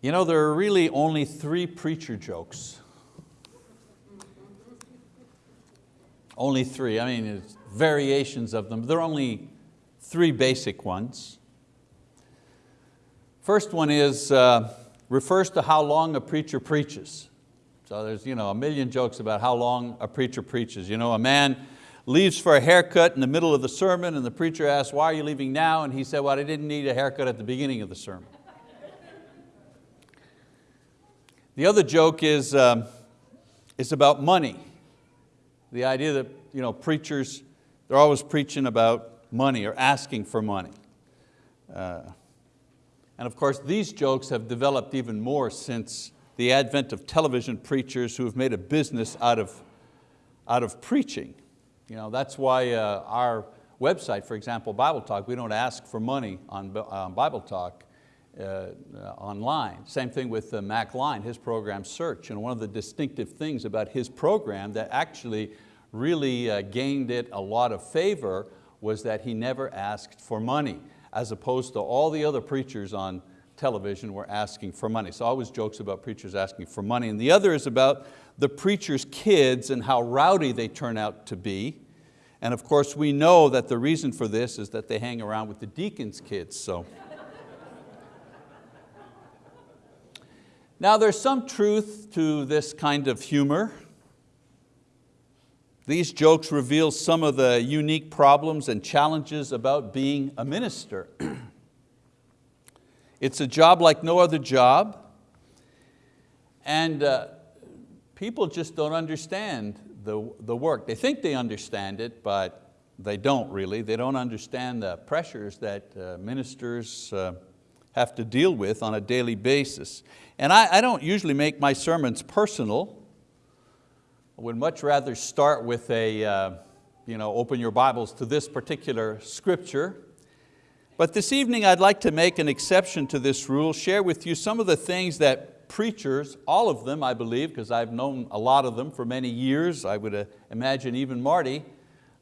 You know, there are really only three preacher jokes. Only three, I mean, it's variations of them. There are only three basic ones. First one is, uh, refers to how long a preacher preaches. So there's you know, a million jokes about how long a preacher preaches. You know, a man leaves for a haircut in the middle of the sermon and the preacher asks, why are you leaving now? And he said, well, I didn't need a haircut at the beginning of the sermon. The other joke is, um, is about money. The idea that you know, preachers, they're always preaching about money or asking for money. Uh, and of course, these jokes have developed even more since the advent of television preachers who have made a business out of, out of preaching. You know, that's why uh, our website, for example, Bible Talk, we don't ask for money on, on Bible Talk online. Same thing with uh, Mack Lyon, his program Search. And one of the distinctive things about his program that actually really uh, gained it a lot of favor was that he never asked for money, as opposed to all the other preachers on television were asking for money. So always jokes about preachers asking for money. And the other is about the preacher's kids and how rowdy they turn out to be. And of course we know that the reason for this is that they hang around with the deacon's kids. So. Now there's some truth to this kind of humor. These jokes reveal some of the unique problems and challenges about being a minister. it's a job like no other job, and uh, people just don't understand the, the work. They think they understand it, but they don't really. They don't understand the pressures that uh, ministers uh, have to deal with on a daily basis. And I, I don't usually make my sermons personal, I would much rather start with a, uh, you know, open your Bibles to this particular scripture. But this evening I'd like to make an exception to this rule, share with you some of the things that preachers, all of them I believe, because I've known a lot of them for many years, I would uh, imagine even Marty,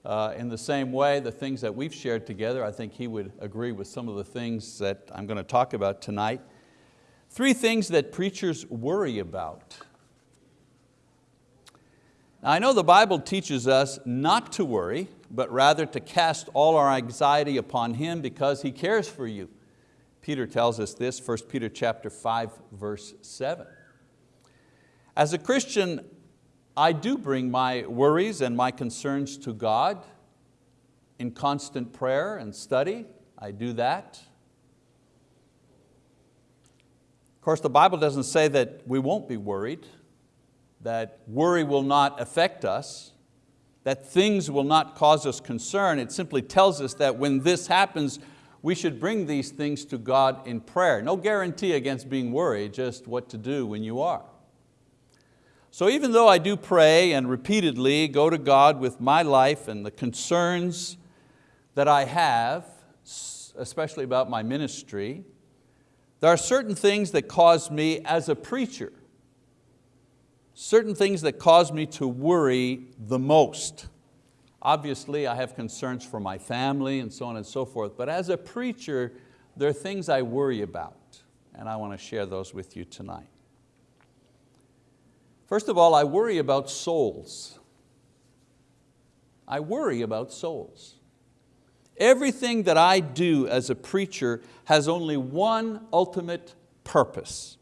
uh, in the same way, the things that we've shared together, I think he would agree with some of the things that I'm going to talk about tonight. Three things that preachers worry about. Now, I know the Bible teaches us not to worry, but rather to cast all our anxiety upon Him because He cares for you. Peter tells us this, 1 Peter chapter 5, verse 7. As a Christian, I do bring my worries and my concerns to God in constant prayer and study. I do that. Of course, the Bible doesn't say that we won't be worried that worry will not affect us, that things will not cause us concern. It simply tells us that when this happens, we should bring these things to God in prayer. No guarantee against being worried, just what to do when you are. So even though I do pray and repeatedly go to God with my life and the concerns that I have, especially about my ministry, there are certain things that cause me as a preacher certain things that cause me to worry the most. Obviously, I have concerns for my family and so on and so forth, but as a preacher, there are things I worry about, and I want to share those with you tonight. First of all, I worry about souls. I worry about souls. Everything that I do as a preacher has only one ultimate purpose,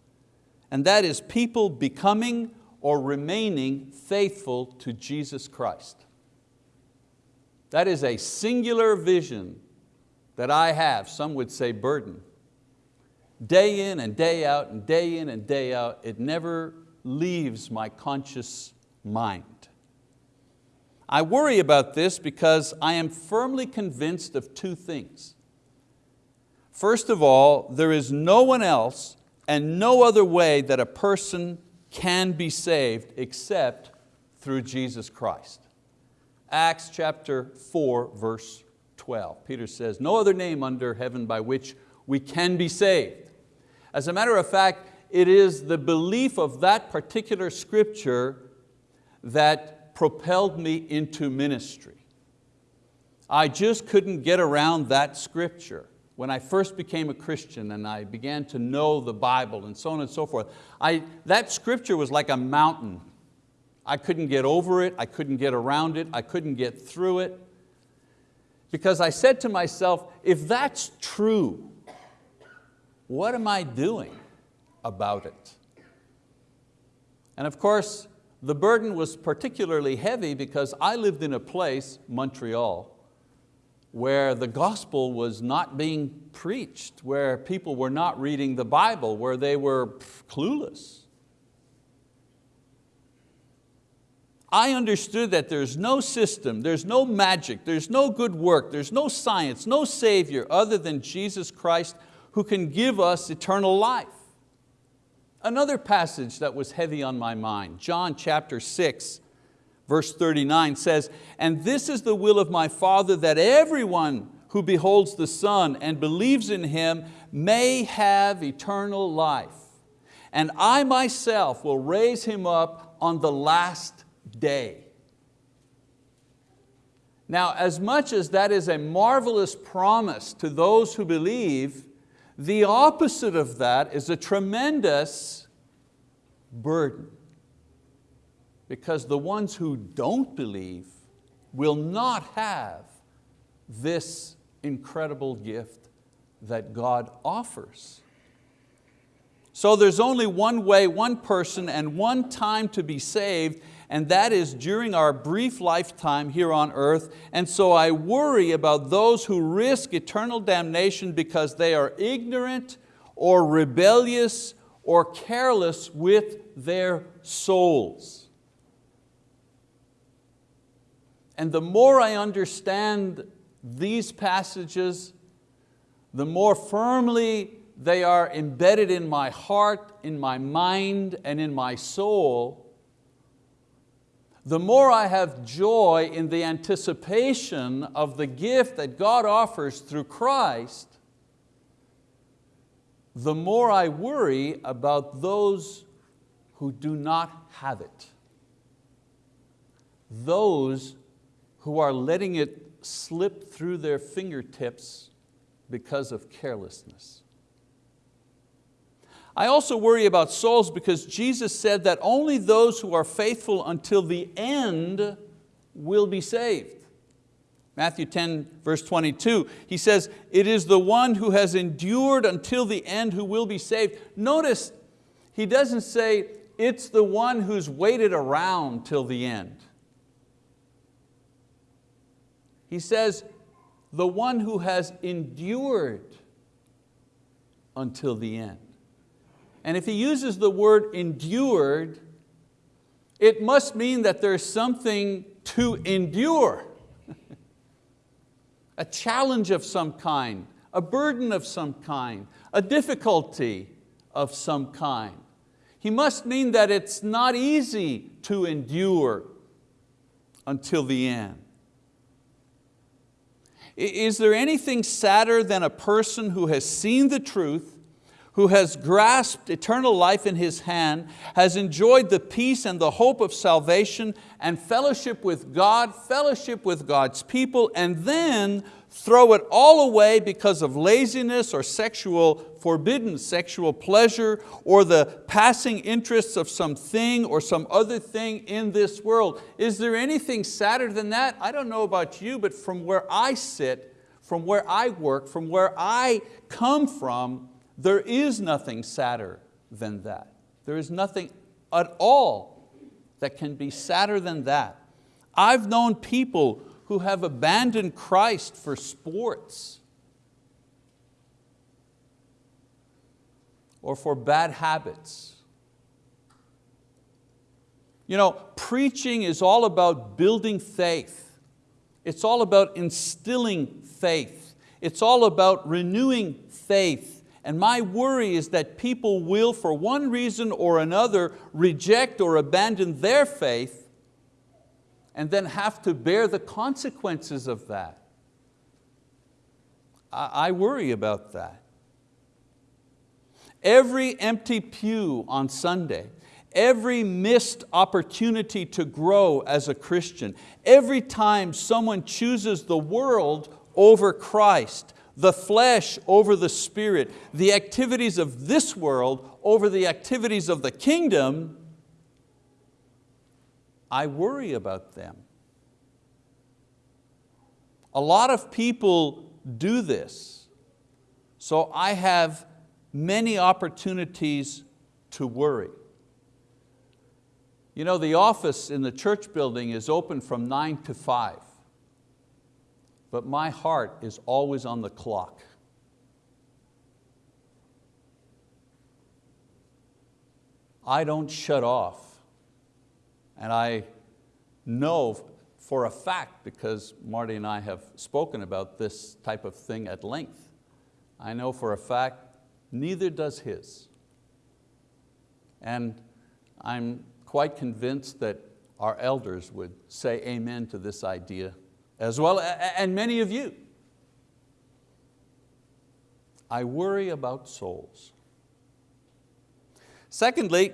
and that is people becoming or remaining faithful to Jesus Christ. That is a singular vision that I have, some would say burden. Day in and day out and day in and day out, it never leaves my conscious mind. I worry about this because I am firmly convinced of two things. First of all, there is no one else and no other way that a person can be saved except through Jesus Christ. Acts chapter 4, verse 12. Peter says, no other name under heaven by which we can be saved. As a matter of fact, it is the belief of that particular scripture that propelled me into ministry. I just couldn't get around that scripture. when I first became a Christian and I began to know the Bible and so on and so forth, I, that scripture was like a mountain. I couldn't get over it, I couldn't get around it, I couldn't get through it. Because I said to myself, if that's true, what am I doing about it? And of course, the burden was particularly heavy because I lived in a place, Montreal, where the gospel was not being preached, where people were not reading the Bible, where they were clueless. I understood that there's no system, there's no magic, there's no good work, there's no science, no savior other than Jesus Christ who can give us eternal life. Another passage that was heavy on my mind, John chapter 6, Verse 39 says, and this is the will of my Father that everyone who beholds the Son and believes in Him may have eternal life. And I myself will raise Him up on the last day. Now, as much as that is a marvelous promise to those who believe, the opposite of that is a tremendous burden because the ones who don't believe will not have this incredible gift that God offers. So there's only one way, one person, and one time to be saved, and that is during our brief lifetime here on earth. And so I worry about those who risk eternal damnation because they are ignorant or rebellious or careless with their souls. And the more I understand these passages, the more firmly they are embedded in my heart, in my mind, and in my soul, the more I have joy in the anticipation of the gift that God offers through Christ, the more I worry about those who do not have it. Those who are letting it slip through their fingertips because of carelessness. I also worry about souls because Jesus said that only those who are faithful until the end will be saved. Matthew 10 verse 22, he says, it is the one who has endured until the end who will be saved. Notice, he doesn't say, it's the one who's waited around till the end. He says, the one who has endured until the end. And if he uses the word endured, it must mean that there's something to endure. a challenge of some kind, a burden of some kind, a difficulty of some kind. He must mean that it's not easy to endure until the end. Is there anything sadder than a person who has seen the truth, who has grasped eternal life in his hand, has enjoyed the peace and the hope of salvation and fellowship with God, fellowship with God's people, and then throw it all away because of laziness or sexual, forbidden sexual pleasure or the passing interests of something or some other thing in this world. Is there anything sadder than that? I don't know about you, but from where I sit, from where I work, from where I come from, there is nothing sadder than that. There is nothing at all that can be sadder than that. I've known people who have abandoned Christ for sports or for bad habits. You know, preaching is all about building faith. It's all about instilling faith. It's all about renewing faith. And my worry is that people will, for one reason or another, reject or abandon their faith and then have to bear the consequences of that. I, worry about that. Every empty pew on Sunday, every missed opportunity to grow as a Christian, every time someone chooses the world over Christ, the flesh over the spirit, the activities of this world over the activities of the kingdom, I worry about them. A lot of people do this, so I have many opportunities to worry. You know, the office in the church building is open from nine to five, but my heart is always on the clock. I don't shut off. And I know for a fact, because Marty and I have spoken about this type of thing at length, I know for a fact neither does his. And I'm quite convinced that our elders would say amen to this idea as well, and many of you. I worry about souls. Secondly,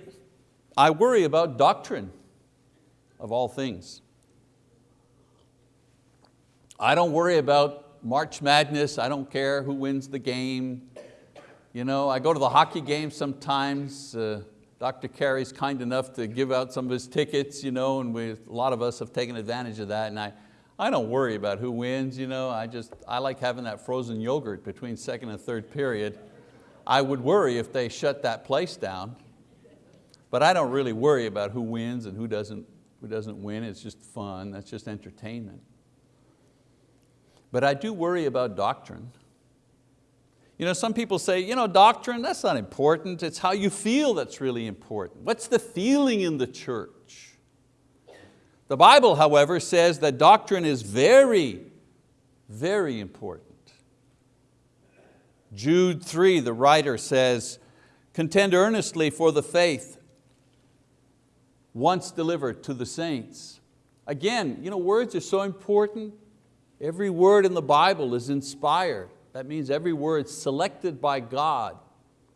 I worry about doctrine of all things. I don't worry about March Madness, I don't care who wins the game. You know, I go to the hockey game sometimes. Uh, Dr. Carey's kind enough to give out some of his tickets, you know, and we, a lot of us have taken advantage of that. And I, I don't worry about who wins, you know, I just, I like having that frozen yogurt between second and third period. I would worry if they shut that place down, but I don't really worry about who wins and who doesn't, who doesn't win, it's just fun, that's just entertainment. But I do worry about doctrine. You know, some people say, you know, doctrine, that's not important, it's how you feel that's really important. What's the feeling in the church? The Bible, however, says that doctrine is very, very important. Jude 3, the writer says, contend earnestly for the faith once delivered to the saints. Again, you know, words are so important. Every word in the Bible is inspired. That means every word selected by God.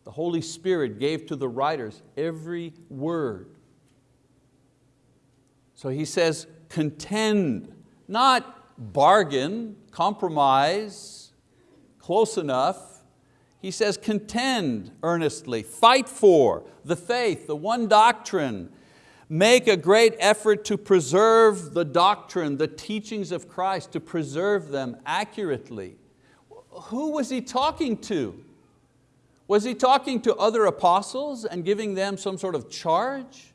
The Holy Spirit gave to the writers every word. So he says, contend, not bargain, compromise, close enough. He says, contend earnestly, fight for the faith, the one doctrine, Make a great effort to preserve the doctrine, the teachings of Christ, to preserve them accurately. Who was he talking to? Was he talking to other apostles and giving them some sort of charge?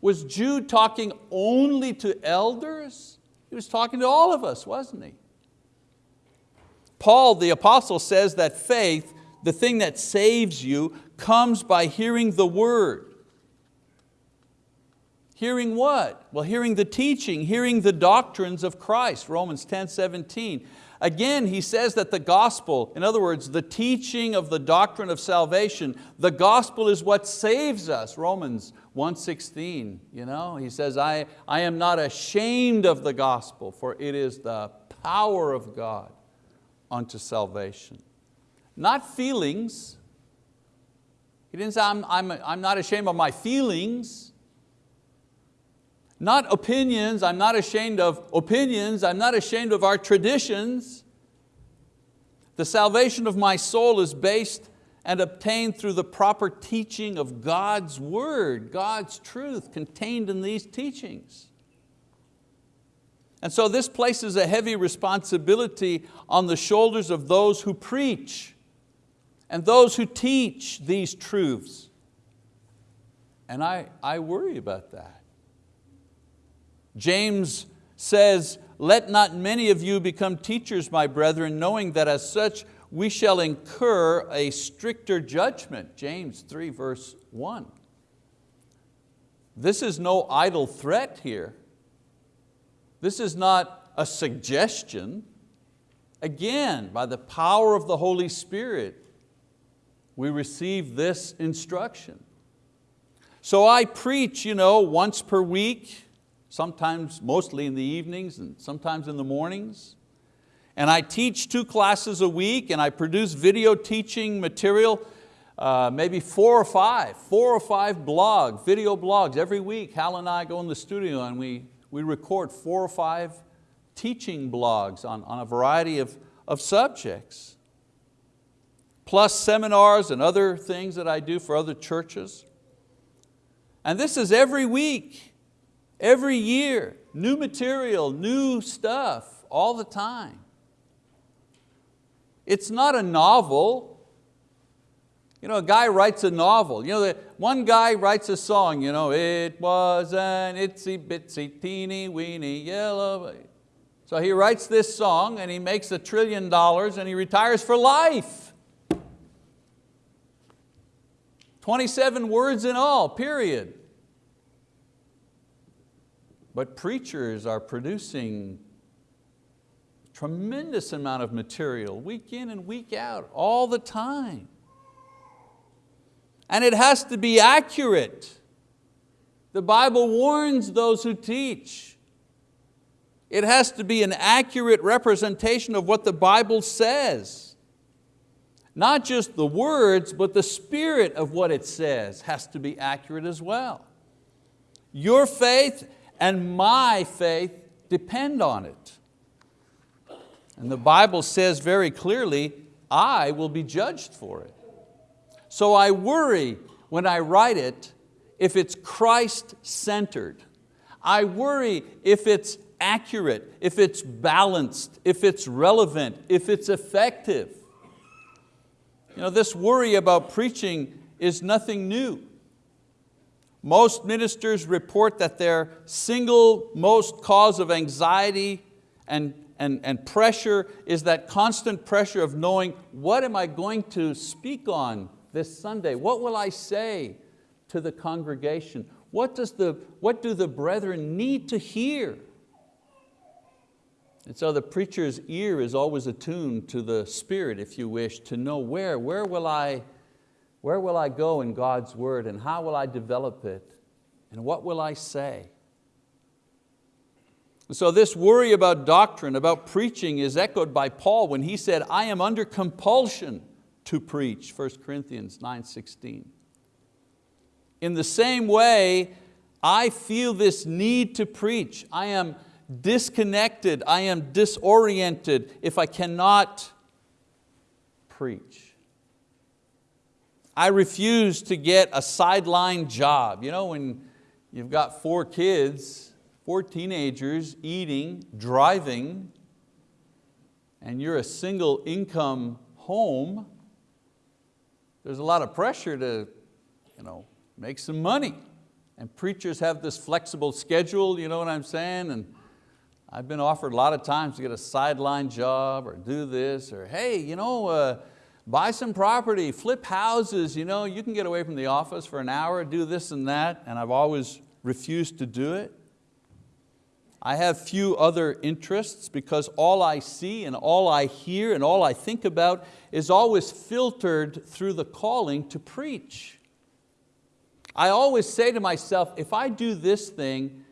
Was Jude talking only to elders? He was talking to all of us, wasn't he? Paul the apostle says that faith, the thing that saves you, comes by hearing the word. Hearing what? Well, hearing the teaching, hearing the doctrines of Christ, Romans 10, 17. Again, he says that the gospel, in other words, the teaching of the doctrine of salvation, the gospel is what saves us, Romans 1.16. You know? He says, I, I am not ashamed of the gospel, for it is the power of God unto salvation. Not feelings. He didn't say, I'm, I'm, I'm not ashamed of my feelings. Not opinions, I'm not ashamed of opinions, I'm not ashamed of our traditions. The salvation of my soul is based and obtained through the proper teaching of God's word, God's truth contained in these teachings. And so this places a heavy responsibility on the shoulders of those who preach and those who teach these truths. And I, I worry about that. James says, let not many of you become teachers, my brethren, knowing that as such we shall incur a stricter judgment. James 3 verse 1. This is no idle threat here. This is not a suggestion. Again, by the power of the Holy Spirit, we receive this instruction. So I preach you know, once per week, sometimes mostly in the evenings and sometimes in the mornings. And I teach two classes a week and I produce video teaching material, uh, maybe four or five, four or five blog, video blogs every week. Hal and I go in the studio and we, we record four or five teaching blogs on, on a variety of, of subjects. plus seminars and other things that I do for other churches. And this is every week, every year, new material, new stuff, all the time. It's not a novel. You know, a guy writes a novel. You know, the, one guy writes a song, you know, it was an itsy bitsy teeny weeny yellow. So he writes this song and he makes a trillion dollars and he retires for life. 27 words in all, period. But preachers are producing tremendous amount of material week in and week out, all the time. And it has to be accurate. The Bible warns those who teach. It has to be an accurate representation of what the Bible says. Not just the words, but the spirit of what it says has to be accurate as well. Your faith and my faith depend on it. And the Bible says very clearly, I will be judged for it. So I worry when I write it if it's Christ-centered. I worry if it's accurate, if it's balanced, if it's relevant, if it's effective. You know, this worry about preaching is nothing new. Most ministers report that their single most cause of anxiety and, and, and pressure is that constant pressure of knowing what am I going to speak on this Sunday? What will I say to the congregation? What, does the, what do the brethren need to hear? And so the preacher's ear is always attuned to the spirit, if you wish, to know where, where will I, where will I go in God's word and how will I develop it and what will I say? So this worry about doctrine, about preaching is echoed by Paul when he said, I am under compulsion to preach, 1 Corinthians 9:16. In the same way, I feel this need to preach. I am disconnected, I am disoriented if I cannot preach. I refuse to get a sideline job. You know, when you've got four kids, four teenagers eating, driving, and you're a single income home, there's a lot of pressure to you know, make some money. And preachers have this flexible schedule, you know what I'm saying? And I've been offered a lot of times to get a sideline job or do this, or hey, you know, uh, buy some property, flip houses, you, know, you can get away from the office for an hour, do this and that, and I've always refused to do it. I have few other interests because all I see and all I hear and all I think about is always filtered through the calling to preach. I always say to myself, if I do this thing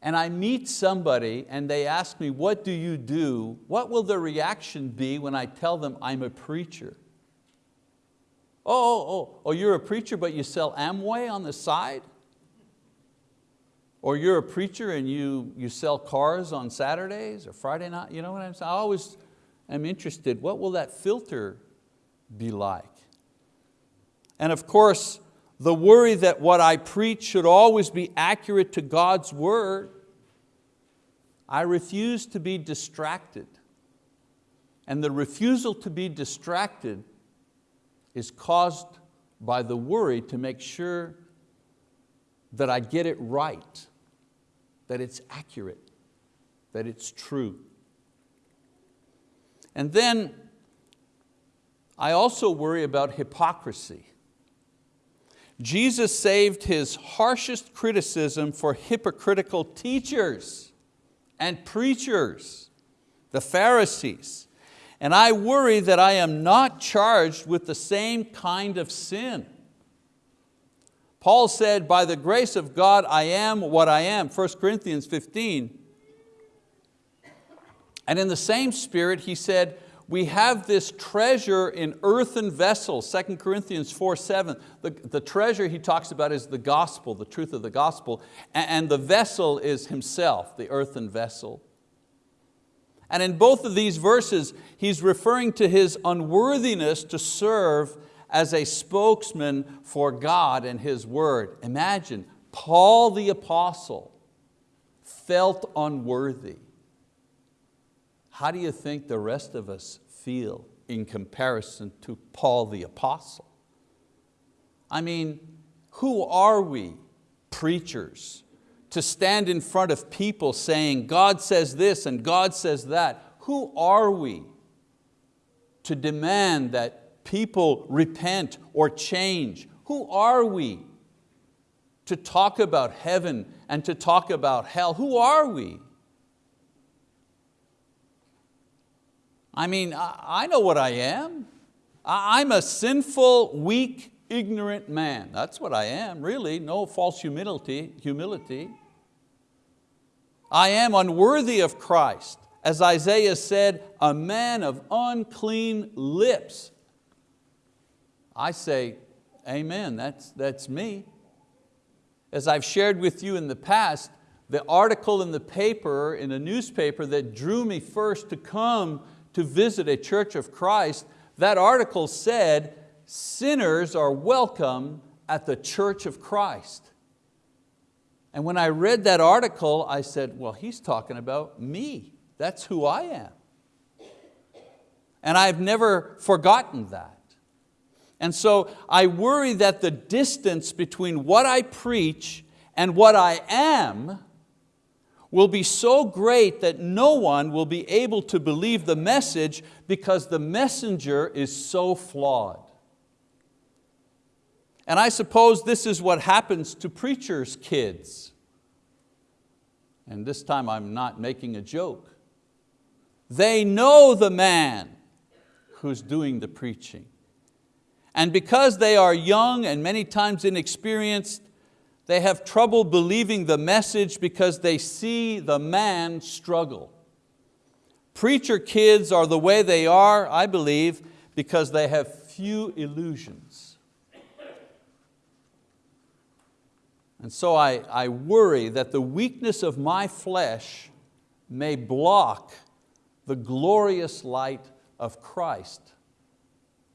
and I meet somebody and they ask me, what do you do? What will their reaction be when I tell them I'm a preacher? Oh, oh, oh, oh you're a preacher but you sell Amway on the side? Or you're a preacher and you, you sell cars on Saturdays or Friday night, you know what I'm saying? I always am interested, what will that filter be like? And of course, the worry that what I preach should always be accurate to God's word, I refuse to be distracted. And the refusal to be distracted is caused by the worry to make sure that I get it right that it's accurate, that it's true. And then I also worry about hypocrisy. Jesus saved His harshest criticism for hypocritical teachers and preachers, the Pharisees. And I worry that I am not charged with the same kind of sin. Paul said, by the grace of God, I am what I am, 1 Corinthians 15. And in the same spirit, he said, we have this treasure in earthen vessels, 2 Corinthians 4, 7. The, the treasure he talks about is the gospel, the truth of the gospel, and the vessel is himself, the earthen vessel. And in both of these verses, he's referring to his unworthiness to serve as a spokesman for God and His word. Imagine, Paul the apostle felt unworthy. How do you think the rest of us feel in comparison to Paul the apostle? I mean, who are we, preachers, to stand in front of people saying, God says this and God says that? Who are we to demand that people repent or change? Who are we to talk about heaven and to talk about hell? Who are we? I mean, I know what I am. I'm a sinful, weak, ignorant man. That's what I am, really, no false humility. humility. I am unworthy of Christ. As Isaiah said, a man of unclean lips. I say, amen, that's, that's me. As I've shared with you in the past, the article in the paper, in a newspaper that drew me first to come to visit a church of Christ, that article said, sinners are welcome at the church of Christ. And when I read that article, I said, well, he's talking about me. That's who I am. And I've never forgotten that. And so I worry that the distance between what I preach and what I am will be so great that no one will be able to believe the message because the messenger is so flawed. And I suppose this is what happens to preachers' kids. And this time I'm not making a joke. They know the man who's doing the preaching. And because they are young and many times inexperienced, they have trouble believing the message because they see the man struggle. Preacher kids are the way they are, I believe, because they have few illusions. And so I, I worry that the weakness of my flesh may block the glorious light of Christ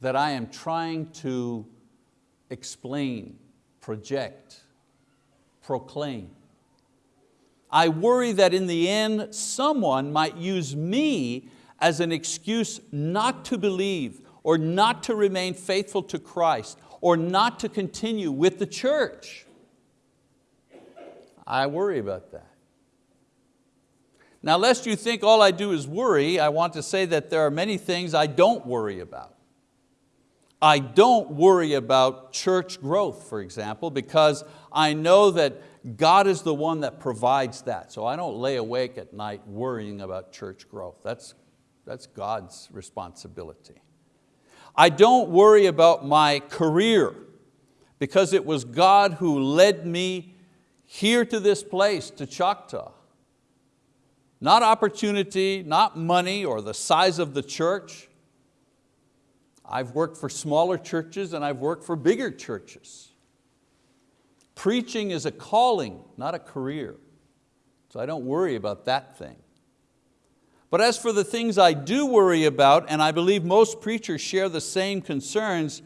that I am trying to explain, project, proclaim. I worry that in the end, someone might use me as an excuse not to believe or not to remain faithful to Christ or not to continue with the church. I worry about that. Now lest you think all I do is worry, I want to say that there are many things I don't worry about. I don't worry about church growth, for example, because I know that God is the one that provides that. So I don't lay awake at night worrying about church growth. That's, that's God's responsibility. I don't worry about my career because it was God who led me here to this place, to Choctaw. Not opportunity, not money or the size of the church. I've worked for smaller churches and I've worked for bigger churches. Preaching is a calling, not a career. So I don't worry about that thing. But as for the things I do worry about, and I believe most preachers share the same concerns,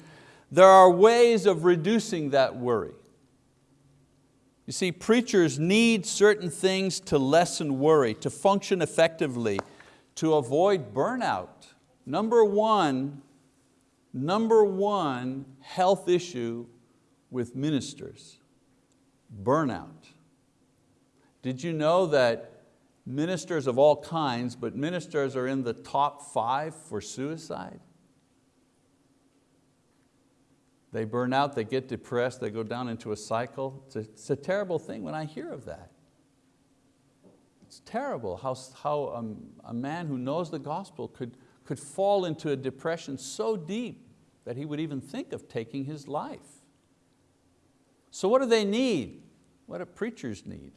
there are ways of reducing that worry. You see, preachers need certain things to lessen worry, to function effectively, to avoid burnout. Number one, number one health issue with ministers, burnout. Did you know that ministers of all kinds, but ministers are in the top five for suicide? They burn out, they get depressed, they go down into a cycle. It's a, it's a terrible thing when I hear of that. It's terrible how, how um, a man who knows the gospel could, could fall into a depression so deep that he would even think of taking his life. So what do they need? What do preachers need?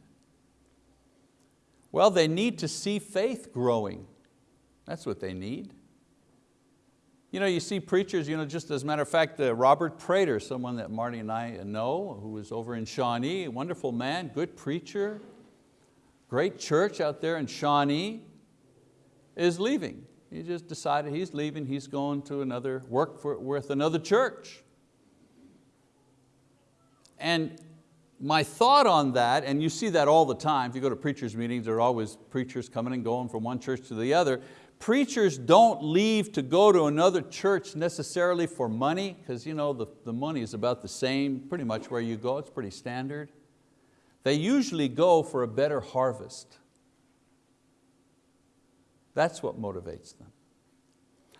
Well, they need to see faith growing. That's what they need. You know, you see preachers, you know, just as a matter of fact, uh, Robert Prater, someone that Marty and I know, who was over in Shawnee, wonderful man, good preacher, great church out there in Shawnee. is leaving. He just decided he's leaving, he's going to another, work for, with another church. And my thought on that, and you see that all the time, if you go to preachers meetings, there are always preachers coming and going from one church to the other. Preachers don't leave to go to another church necessarily for money, because you know, the, the money is about the same pretty much where you go, it's pretty standard. They usually go for a better harvest. That's what motivates them.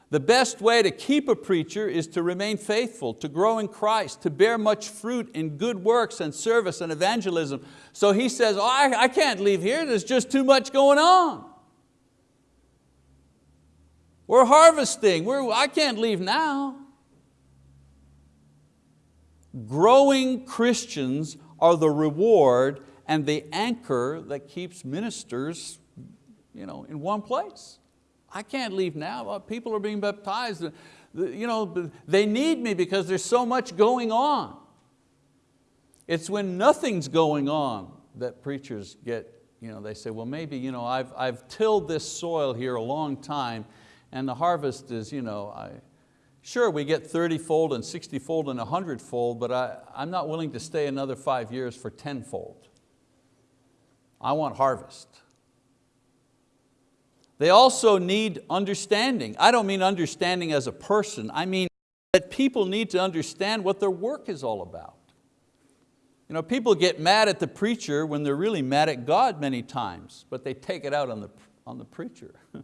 The best way to keep a preacher is to remain faithful, to grow in Christ, to bear much fruit in good works and service and evangelism. So he says, oh, I, I can't leave here, there's just too much going on. We're harvesting, We're, I can't leave now. Growing Christians are the reward and the anchor that keeps ministers you know, in one place. I can't leave now, uh, people are being baptized. Uh, you know, they need me because there's so much going on. It's when nothing's going on that preachers get, you know, they say, well maybe you know, I've, I've tilled this soil here a long time and the harvest is, you know, I, sure we get 30 fold and 60 fold and 100 fold, but I, I'm not willing to stay another five years for 10 fold. I want harvest. They also need understanding. I don't mean understanding as a person, I mean that people need to understand what their work is all about. You know, people get mad at the preacher when they're really mad at God many times, but they take it out on the, on the preacher.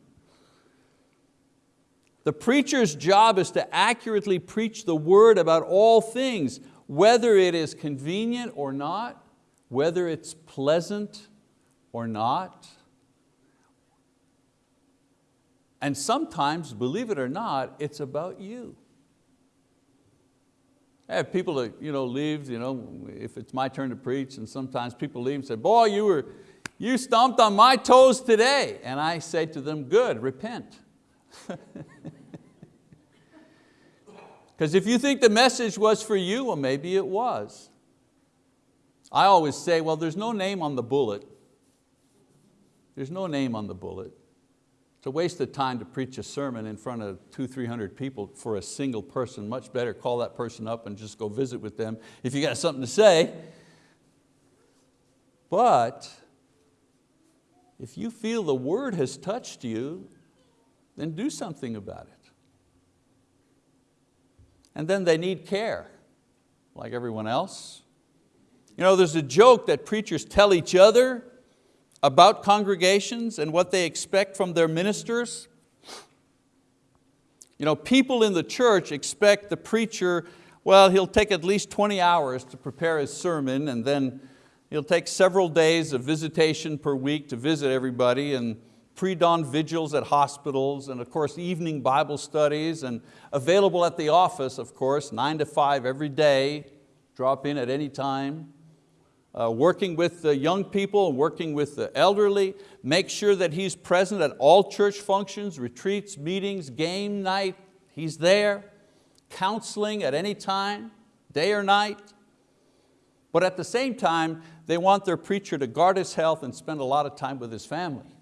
the preacher's job is to accurately preach the word about all things, whether it is convenient or not, whether it's pleasant or not. And sometimes, believe it or not, it's about you. I have people that you know, leave, you know, if it's my turn to preach, and sometimes people leave and say, boy, you, were, you stomped on my toes today. And I say to them, good, repent. Because if you think the message was for you, well maybe it was. I always say, well there's no name on the bullet. There's no name on the bullet. It's a waste of time to preach a sermon in front of two, 300 people for a single person. Much better call that person up and just go visit with them if you got something to say. But if you feel the word has touched you, then do something about it. And then they need care, like everyone else. You know, there's a joke that preachers tell each other about congregations and what they expect from their ministers. You know, people in the church expect the preacher, well, he'll take at least 20 hours to prepare his sermon and then he'll take several days of visitation per week to visit everybody and pre-dawn vigils at hospitals and of course evening Bible studies and available at the office, of course, nine to five every day, drop in at any time uh, working with the young people, working with the elderly, make sure that he's present at all church functions, retreats, meetings, game night, he's there, counseling at any time, day or night. But at the same time, they want their preacher to guard his health and spend a lot of time with his family.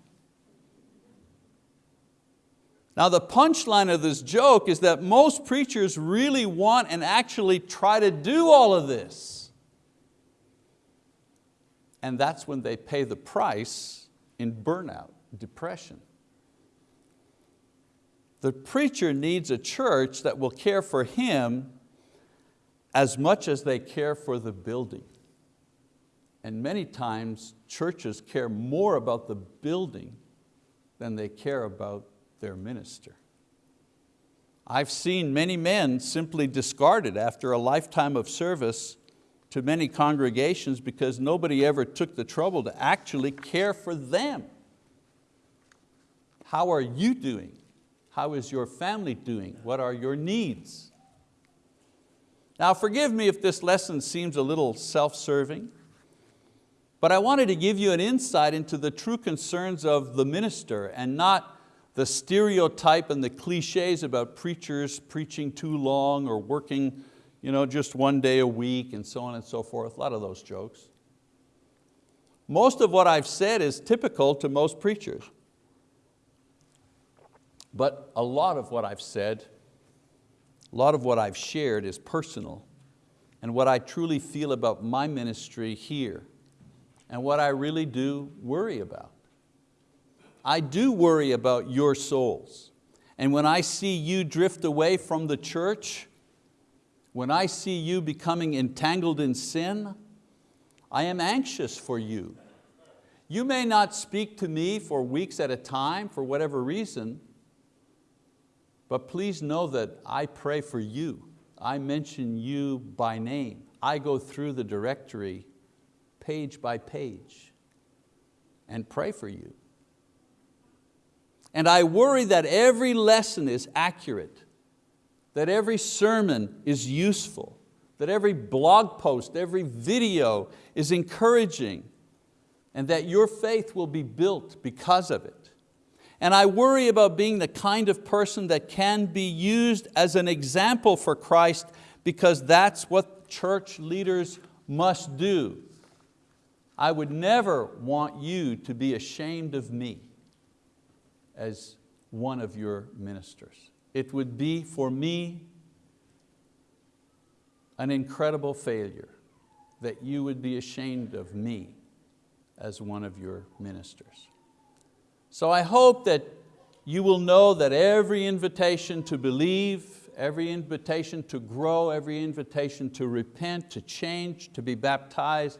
Now the punchline of this joke is that most preachers really want and actually try to do all of this and that's when they pay the price in burnout, depression. The preacher needs a church that will care for him as much as they care for the building. And many times churches care more about the building than they care about their minister. I've seen many men simply discarded after a lifetime of service to many congregations because nobody ever took the trouble to actually care for them. How are you doing? How is your family doing? What are your needs? Now forgive me if this lesson seems a little self-serving, but I wanted to give you an insight into the true concerns of the minister and not the stereotype and the cliches about preachers preaching too long or working you know, just one day a week and so on and so forth, a lot of those jokes. Most of what I've said is typical to most preachers. But a lot of what I've said, a lot of what I've shared is personal and what I truly feel about my ministry here and what I really do worry about. I do worry about your souls. And when I see you drift away from the church, when I see you becoming entangled in sin, I am anxious for you. You may not speak to me for weeks at a time for whatever reason, but please know that I pray for you. I mention you by name. I go through the directory page by page and pray for you. And I worry that every lesson is accurate, that every sermon is useful, that every blog post, every video is encouraging, and that your faith will be built because of it. And I worry about being the kind of person that can be used as an example for Christ because that's what church leaders must do. I would never want you to be ashamed of me as one of your ministers. It would be for me an incredible failure that you would be ashamed of me as one of your ministers. So I hope that you will know that every invitation to believe, every invitation to grow, every invitation to repent, to change, to be baptized,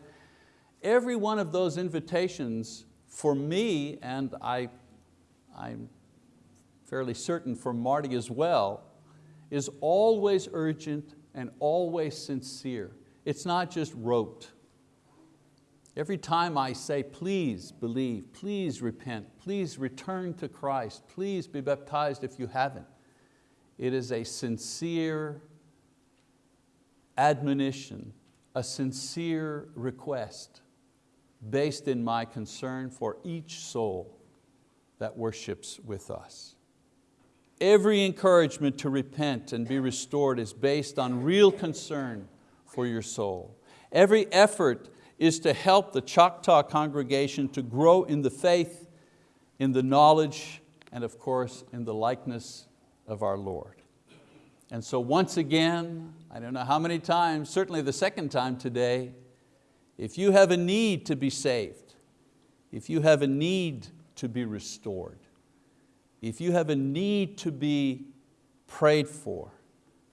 every one of those invitations for me, and I, I'm fairly certain for Marty as well, is always urgent and always sincere. It's not just rote. Every time I say, please believe, please repent, please return to Christ, please be baptized if you haven't, it is a sincere admonition, a sincere request based in my concern for each soul that worships with us. Every encouragement to repent and be restored is based on real concern for your soul. Every effort is to help the Choctaw congregation to grow in the faith, in the knowledge, and of course in the likeness of our Lord. And so once again, I don't know how many times, certainly the second time today, if you have a need to be saved, if you have a need to be restored, if you have a need to be prayed for,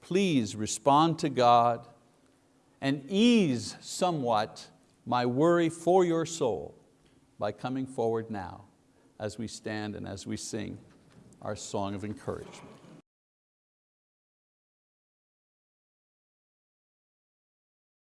please respond to God and ease somewhat my worry for your soul by coming forward now as we stand and as we sing our song of encouragement.